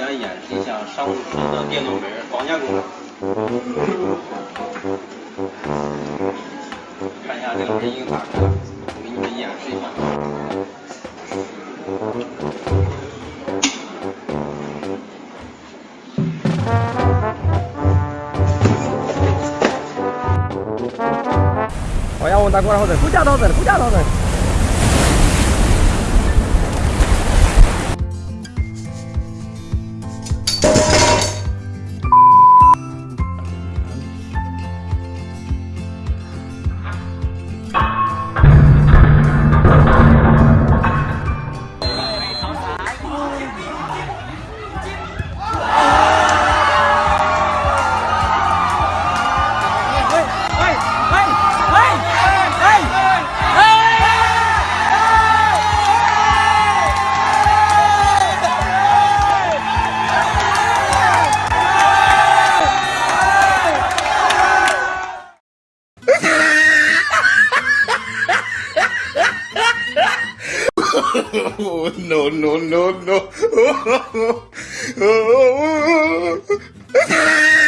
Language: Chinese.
家演示一下商务车的电动门防夹功能。看一下这个门已经打开了，我给你们演示一下。我要问大过来好人，副驾到人，副驾到人。No, no, no, no.